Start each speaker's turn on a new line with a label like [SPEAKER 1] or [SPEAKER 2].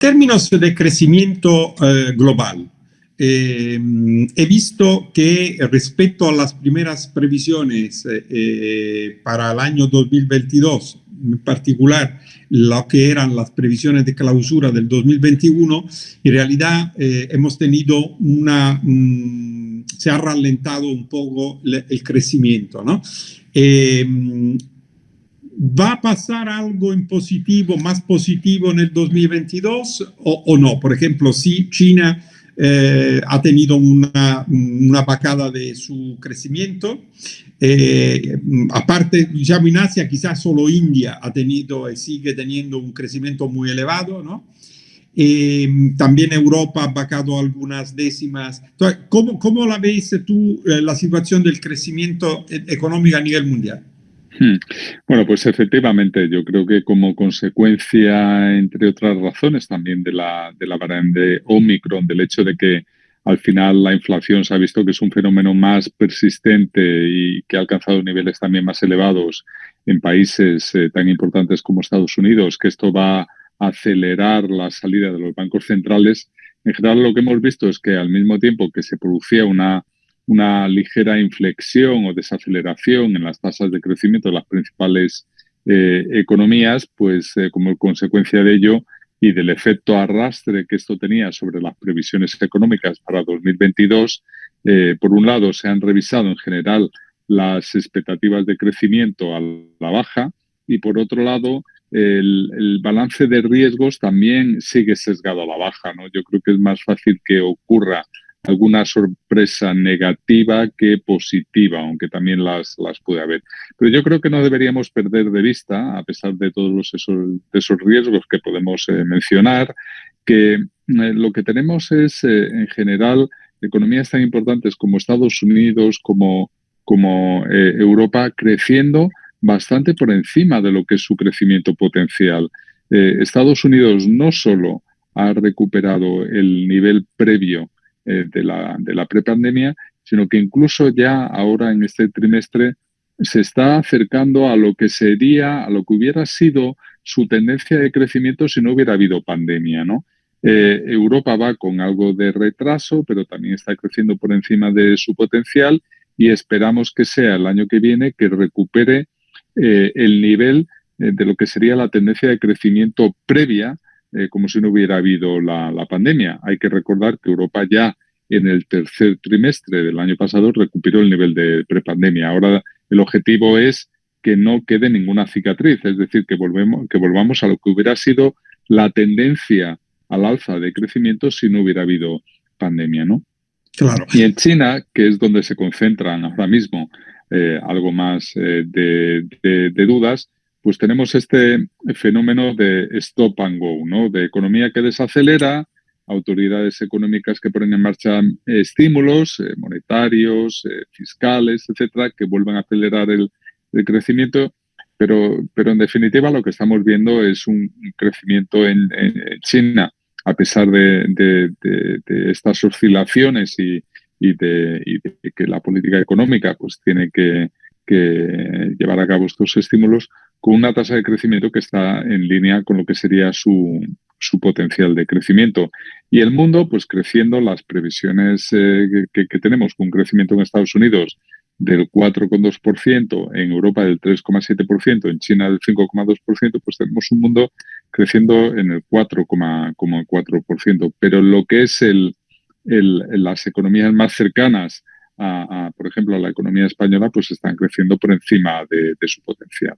[SPEAKER 1] términos de crecimiento eh, global, eh, he visto que respecto a las primeras previsiones eh, para el año 2022, en particular lo que eran las previsiones de clausura del 2021, en realidad hemos tenido una... Mm, se ha ralentado un poco el crecimiento, ¿no? ¿Va a pasar algo en positivo, más positivo en el 2022 o, no? Por ejemplo, si China eh, ha tenido una, una bacada de su crecimiento, eh, aparte, ya en Asia, quizás solo India ha tenido y sigue teniendo un crecimiento muy elevado, ¿no? Eh, también Europa ha bajado algunas décimas. ¿cómo, ¿Cómo la ves tú la situación del crecimiento económico a nivel mundial?
[SPEAKER 2] Hmm. Bueno, pues efectivamente, yo creo que como consecuencia, entre otras razones, también de la, de la variante Omicron, del hecho de que al final la inflación se ha visto que es un fenómeno más persistente y que ha alcanzado niveles también más elevados en países eh, tan importantes como Estados Unidos, que esto va a acelerar la salida de los bancos centrales. En general, lo que hemos visto es que al mismo tiempo que se producía una una ligera inflexión o desaceleración en las tasas de crecimiento de las principales eh, economías, pues eh, como consecuencia de ello y del efecto arrastre que esto tenía sobre las previsiones económicas para 2022, eh, por un lado se han revisado en general las expectativas de crecimiento a la baja y por otro lado el, el, balance de riesgos también sigue sesgado a la baja. ¿no? Yo creo que es más fácil que ocurra alguna sorpresa negativa que positiva, aunque también las, las puede haber. Pero yo creo que no deberíamos perder de vista, a pesar de todos esos, esos riesgos que podemos eh, mencionar, que eh, lo que tenemos es, eh, en general, economías tan importantes como Estados Unidos, como, como Europa, creciendo bastante por encima de lo que es su crecimiento potencial. Estados Unidos no solo ha recuperado el nivel previo eh, de la, de la prepandemia, sino que incluso ya ahora en este trimestre se está acercando a lo que sería, a lo que hubiera sido su tendencia de crecimiento si no hubiera habido pandemia, ¿no? Eh, Europa va con algo de retraso, pero también está creciendo por encima de su potencial y esperamos que sea el año que viene que recupere eh, el nivel de lo que sería la tendencia de crecimiento previa eh, como si no hubiera habido la, pandemia. Hay que recordar que Europa ya en el tercer trimestre del año pasado recuperó el nivel de prepandemia. Ahora el objetivo es que no quede ninguna cicatriz, es decir, que, volvemos, que volvamos a lo que hubiera sido la tendencia al alza de crecimiento si no hubiera habido pandemia, ¿no? Claro. Y en China, que es donde se concentran ahora mismo eh, algo más eh, de, dudas, pues tenemos este fenómeno de stop and go, ¿no? De economía que desacelera, autoridades económicas que ponen en marcha estímulos eh, monetarios, eh, fiscales, etcétera, que vuelvan a acelerar el, crecimiento. Pero, pero en definitiva lo que estamos viendo es un crecimiento en, China, a pesar de, estas oscilaciones y, de, que la política económica pues tiene que llevar a cabo estos estímulos, con una tasa de crecimiento que está en línea con lo que sería su, su potencial de crecimiento. Y el mundo, pues creciendo, las previsiones eh, que, tenemos con un crecimiento en Estados Unidos del 4,2%, en Europa del 3,7%, en China del 5,2%, pues tenemos un mundo creciendo en el 4,4%. Pero lo que es el, el, las economías más cercanas a, por ejemplo, a la economía española, pues están creciendo por encima de su potencial.